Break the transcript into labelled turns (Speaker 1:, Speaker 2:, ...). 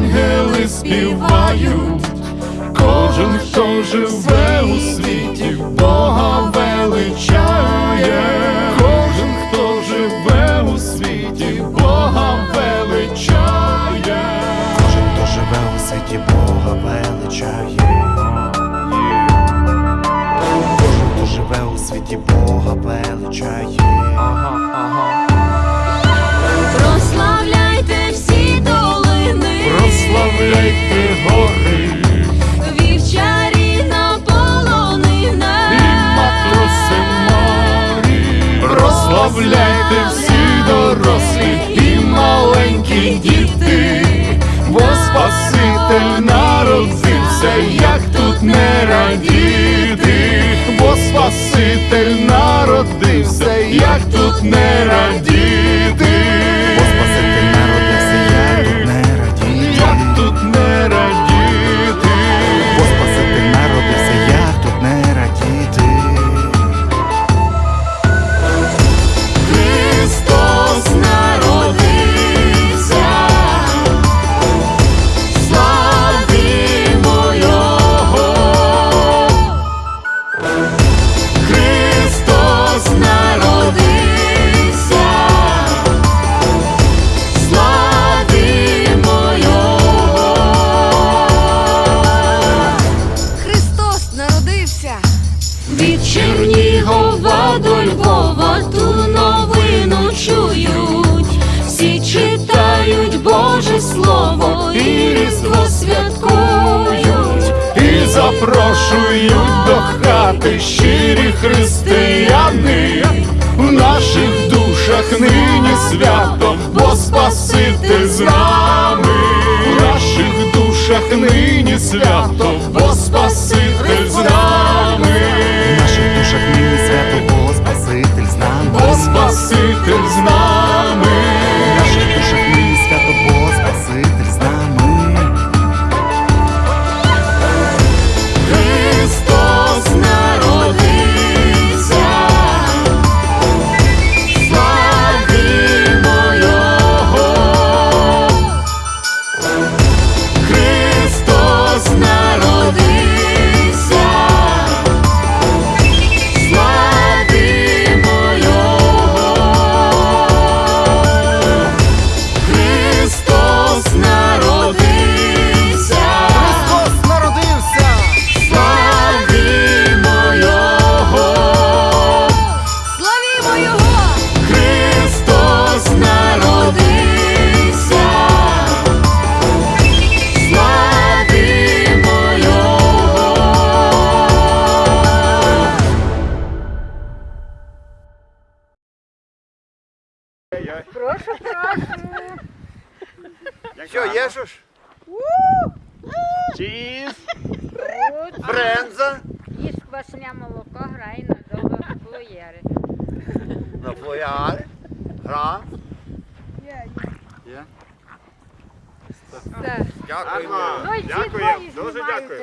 Speaker 1: ангели співають, кожен, хто живе у світі, Бога величає, кожен, хто живе у світі, Бога величає,
Speaker 2: кожен, хто живе у світі, Бога величає, кожен, хто живе у світі, Бога величає.
Speaker 3: Прославляйте всі
Speaker 1: дорослі і маленькі діти, бо Спаситель народився, як запрошують до хати щирі християни. В наших душах нині свято, бо Спаситель з нами. В наших душах нині свято, бо Спаситель з нами.
Speaker 2: В наших душах нині свято, бо Спаситель з нами.
Speaker 1: Бо Спаситель з нами.
Speaker 4: Що, є що ж? Чіз. Бренза.
Speaker 5: Їж квашене молоко, грай на довго плоєри.
Speaker 4: На флояри. Гра. Є.
Speaker 5: Все.
Speaker 4: Дякуємо.
Speaker 5: Ну
Speaker 4: Дякуємо. Дуже дякую.